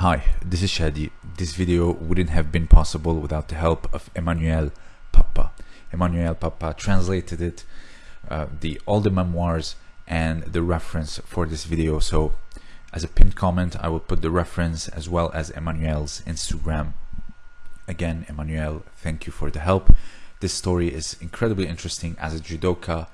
Hi, this is Shadi. This video wouldn't have been possible without the help of Emmanuel Papa. Emmanuel Papa translated it, uh, the all the memoirs and the reference for this video. So as a pinned comment, I will put the reference as well as Emmanuel's Instagram. Again, Emmanuel, thank you for the help. This story is incredibly interesting as a judoka.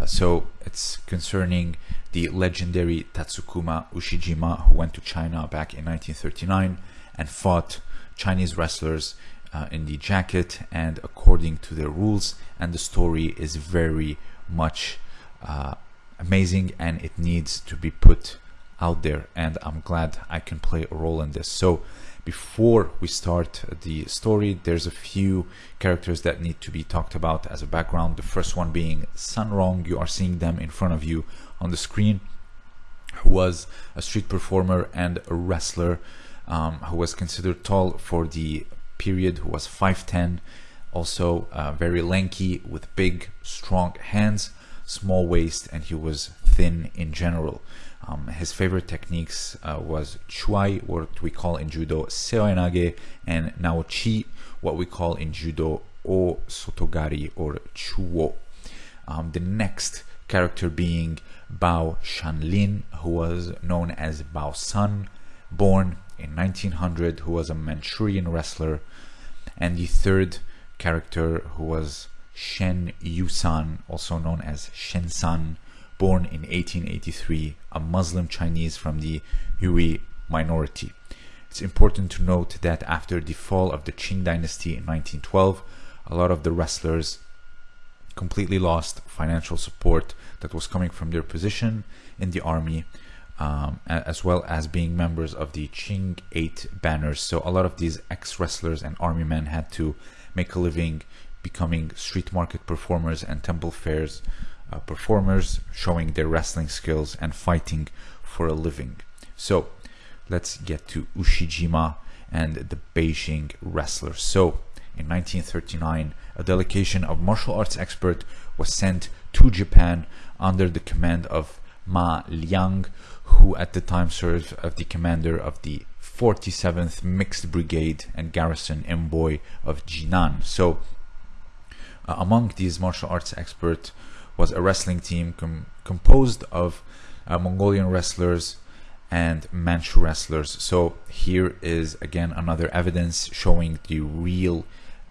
Uh, so it's concerning the legendary Tatsukuma Ushijima who went to China back in 1939 and fought Chinese wrestlers uh, in the jacket and according to their rules. And the story is very much uh, amazing and it needs to be put out there. And I'm glad I can play a role in this. So before we start the story there's a few characters that need to be talked about as a background. The first one being Sun Rong. You are seeing them in front of you on the screen who was a street performer and a wrestler um, who was considered tall for the period who was 5'10 also uh, very lanky with big strong hands small waist and he was thin in general. Um, his favorite techniques uh, was chuai what we call in judo seoinage and naochi what we call in judo o sotogari or chuo. Um, the next character being Bao Shanlin, who was known as Bao San, born in 1900, who was a Manchurian wrestler, and the third character who was Shen Yusan, also known as Shen San, born in 1883, a Muslim Chinese from the Hui minority. It's important to note that after the fall of the Qing dynasty in 1912, a lot of the wrestlers completely lost financial support that was coming from their position in the army um, as well as being members of the Qing 8 banners. So a lot of these ex-wrestlers and army men had to make a living becoming street market performers and temple fairs uh, performers, showing their wrestling skills and fighting for a living. So let's get to Ushijima and the Beijing wrestlers. So in 1939, a delegation of martial arts experts was sent to Japan under the command of Ma Liang, who at the time served as the commander of the 47th Mixed Brigade and garrison envoy of Jinan. So, uh, among these martial arts experts was a wrestling team com composed of uh, Mongolian wrestlers and Manchu wrestlers. So here is again another evidence showing the real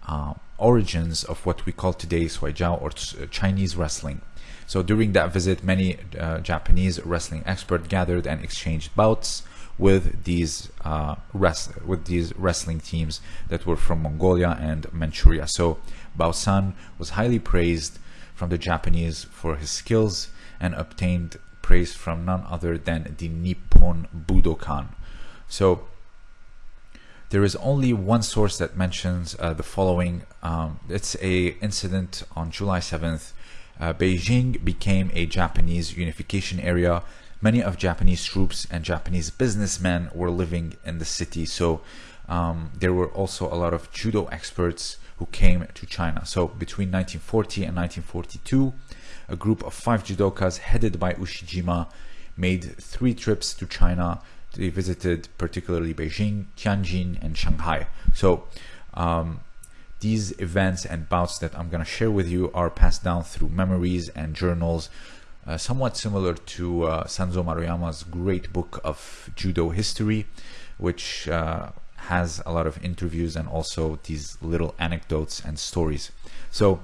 uh, origins of what we call today Shuaijiao or Chinese wrestling. So during that visit, many uh, Japanese wrestling experts gathered and exchanged bouts with these uh, with these wrestling teams that were from Mongolia and Manchuria. So Bao San was highly praised from the Japanese for his skills and obtained praise from none other than the Nippon Budokan. So there is only one source that mentions uh, the following. Um, it's a incident on July 7th. Uh, Beijing became a Japanese unification area. Many of Japanese troops and Japanese businessmen were living in the city. So um, there were also a lot of judo experts who came to China. So between 1940 and 1942, a group of five judokas headed by Ushijima made three trips to China they visited particularly Beijing, Tianjin, and Shanghai. So um, these events and bouts that I'm going to share with you are passed down through memories and journals, uh, somewhat similar to uh, Sanzo Maruyama's great book of judo history, which uh, has a lot of interviews and also these little anecdotes and stories. So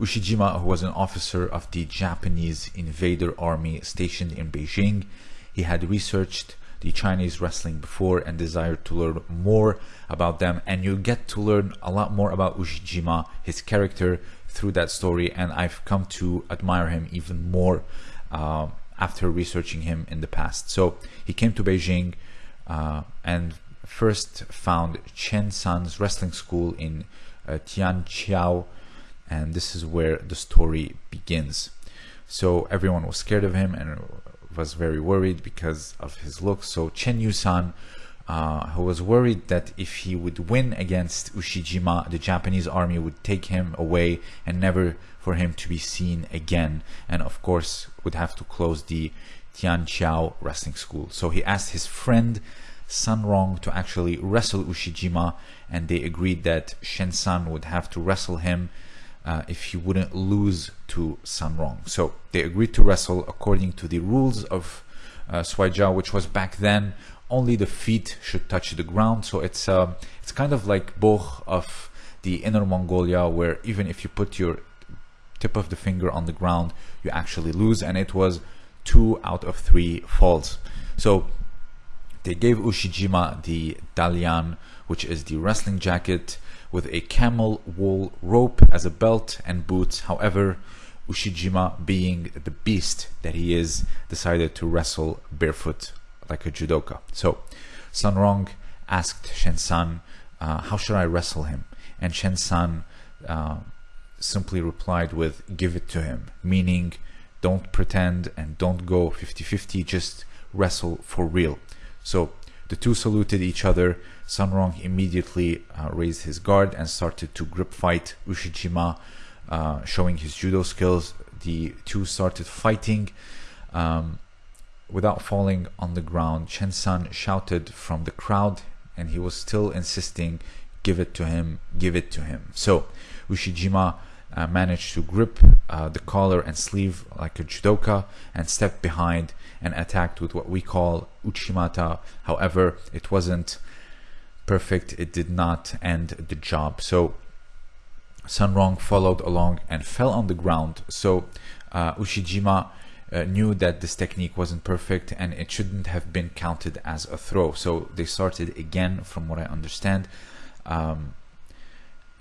Ushijima, who was an officer of the Japanese invader army stationed in Beijing, he had researched the Chinese wrestling before and desired to learn more about them. And you get to learn a lot more about Ushijima, his character, through that story. And I've come to admire him even more uh, after researching him in the past. So he came to Beijing uh, and first found Shen San's wrestling school in uh, Tianqiao. And this is where the story begins. So everyone was scared of him and was very worried because of his looks. So Shen Yusan, uh, who was worried that if he would win against Ushijima, the Japanese army would take him away and never for him to be seen again. And of course, would have to close the Tianqiao wrestling school. So he asked his friend Sun Rong to actually wrestle Ushijima, and they agreed that Shen San would have to wrestle him uh, if he wouldn't lose to Sun Rong. So they agreed to wrestle according to the rules of uh, Shuai which was back then only the feet should touch the ground. So it's uh, it's kind of like Bökh of the Inner Mongolia, where even if you put your tip of the finger on the ground, you actually lose. And it was two out of three falls. So they gave Ushijima the Dalian, which is the wrestling jacket with a camel wool rope as a belt and boots. However, Ushijima, being the beast that he is, decided to wrestle barefoot like a judoka. So Sun Rong asked Shen San, uh, how should I wrestle him? And Shen San uh, simply replied with, give it to him, meaning don't pretend and don't go 50-50, just wrestle for real. So the two saluted each other. Sun Rong immediately uh, raised his guard and started to grip fight Ushijima, uh, showing his judo skills. The two started fighting. Um, without falling on the ground, Shen San shouted from the crowd and he was still insisting, give it to him, give it to him. So Ushijima uh, managed to grip uh, the collar and sleeve like a judoka and stepped behind and attacked with what we call uchimata. However, it wasn't perfect. It did not end the job. So Sun Rong followed along and fell on the ground. So uh, Ushijima uh, knew that this technique wasn't perfect and it shouldn't have been counted as a throw. So they started again, from what I understand. Um,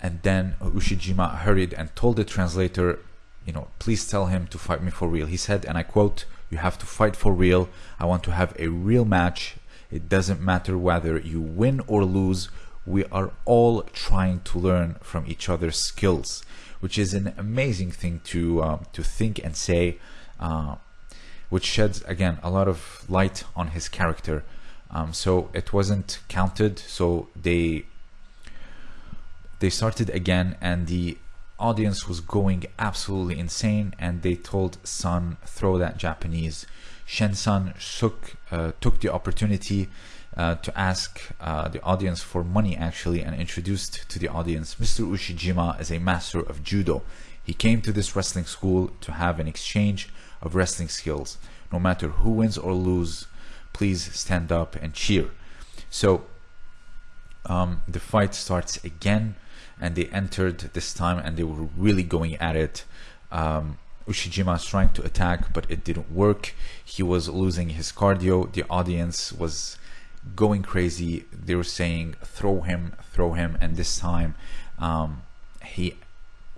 and then Ushijima hurried and told the translator, you know, please tell him to fight me for real. He said, and I quote, you have to fight for real. I want to have a real match. It doesn't matter whether you win or lose. We are all trying to learn from each other's skills, which is an amazing thing to um, to think and say uh, which sheds again a lot of light on his character. Um, so it wasn't counted. So they they started again, and the audience was going absolutely insane. And they told Sun throw that Japanese. Shen San took uh, took the opportunity uh, to ask uh, the audience for money actually and introduced to the audience Mr. Ushijima as a master of judo. He came to this wrestling school to have an exchange of wrestling skills. No matter who wins or lose, please stand up and cheer. So um, the fight starts again, and they entered this time, and they were really going at it. Um, Ushijima was trying to attack, but it didn't work. He was losing his cardio. The audience was going crazy. They were saying, "Throw him, throw him!" And this time, um, he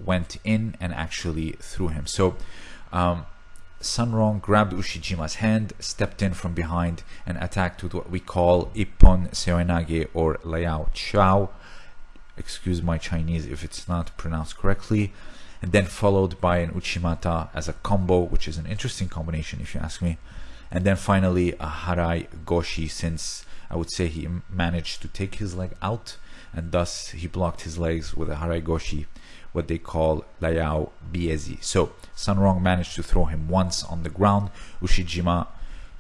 went in and actually threw him. So um, Sun Rong grabbed Ushijima's hand, stepped in from behind, and attacked with what we call Ippon Seoinage or Liao Chao. Excuse my Chinese if it's not pronounced correctly. And then followed by an Uchimata as a combo, which is an interesting combination if you ask me. And then finally a Harai Goshi, since I would say he managed to take his leg out, and thus he blocked his legs with a Harai Goshi what they call Layao Biezi. So Sun Rong managed to throw him once on the ground. Ushijima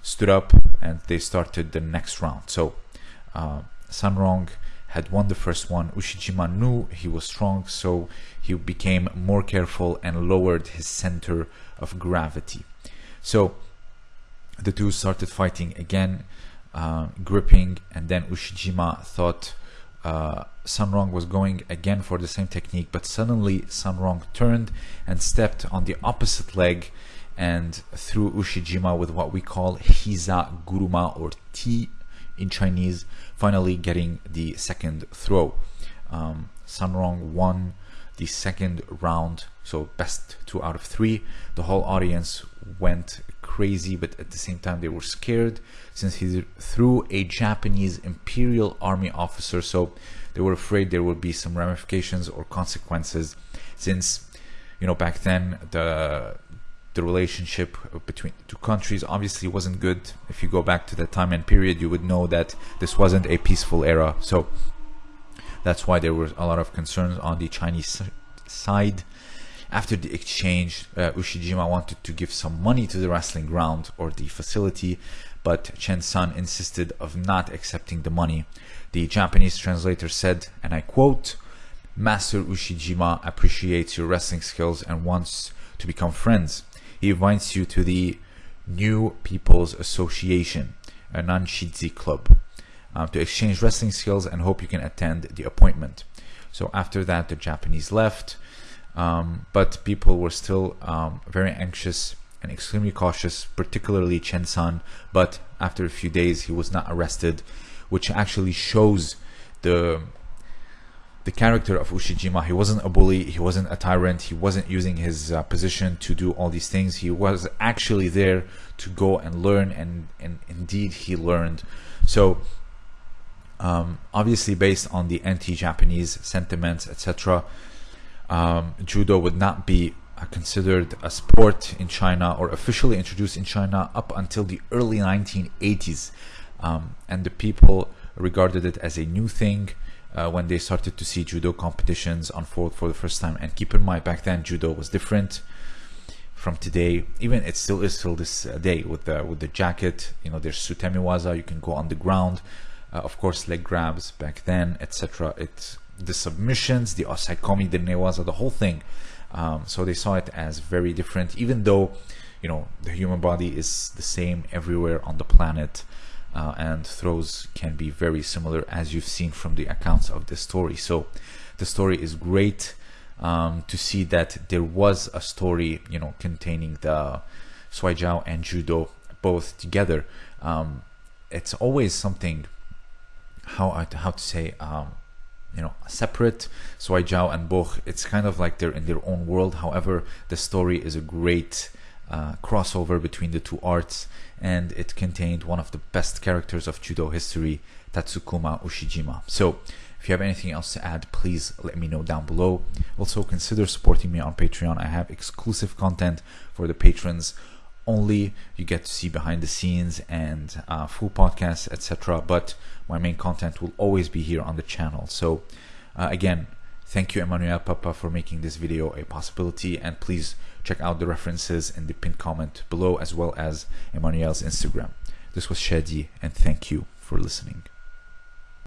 stood up and they started the next round. So uh, Sun Rong had won the first one. Ushijima knew he was strong, so he became more careful and lowered his center of gravity. So the two started fighting again, uh, gripping, and then Ushijima thought uh, Sun Rong was going again for the same technique, but suddenly Sun Rong turned and stepped on the opposite leg and threw Ushijima with what we call Hiza Guruma or T in Chinese, finally getting the second throw. Um, Sun Rong won the second round, so best two out of three. The whole audience went crazy, but at the same time they were scared since he threw a Japanese Imperial Army officer. So they were afraid there would be some ramifications or consequences since, you know, back then the the relationship between two countries obviously wasn't good. If you go back to that time and period, you would know that this wasn't a peaceful era. So that's why there were a lot of concerns on the Chinese side after the exchange, uh, Ushijima wanted to give some money to the wrestling ground or the facility, but Shen San insisted of not accepting the money. The Japanese translator said, and I quote, Master Ushijima appreciates your wrestling skills and wants to become friends. He invites you to the New People's Association, a Nanshizi club, um, to exchange wrestling skills and hope you can attend the appointment. So after that, the Japanese left, um, but people were still um, very anxious and extremely cautious, particularly Shen San. But after a few days, he was not arrested, which actually shows the the character of Ushijima. He wasn't a bully. He wasn't a tyrant. He wasn't using his uh, position to do all these things. He was actually there to go and learn, and and indeed he learned. So. Um, obviously, based on the anti-Japanese sentiments, etc., um, judo would not be considered a sport in China or officially introduced in China up until the early 1980s. Um, and the people regarded it as a new thing uh, when they started to see judo competitions unfold for the first time. And keep in mind, back then judo was different from today. Even it still is till this uh, day with the with the jacket. You know, there's sutemiwaza. You can go on the ground. Uh, of course, leg grabs back then, etc. It's the submissions, the osaekomi, the newaza, the whole thing. Um, so they saw it as very different, even though you know the human body is the same everywhere on the planet. Uh, and throws can be very similar as you've seen from the accounts of the story. So the story is great um, to see that there was a story, you know, containing the Shuaijiao and Judo both together. Um, it's always something how how to say um, you know separate Shuaijiao and Bökh it's kind of like they're in their own world. However the story is a great uh, crossover between the two arts and it contained one of the best characters of judo history Tatsukuma Ushijima. So if you have anything else to add please let me know down below. Also consider supporting me on Patreon. I have exclusive content for the patrons only. You get to see behind the scenes and uh, full podcasts etc but my main content will always be here on the channel. So uh, again thank you Emmanuel Papa for making this video a possibility and please check out the references in the pinned comment below as well as Emmanuel's Instagram. This was Shadi and thank you for listening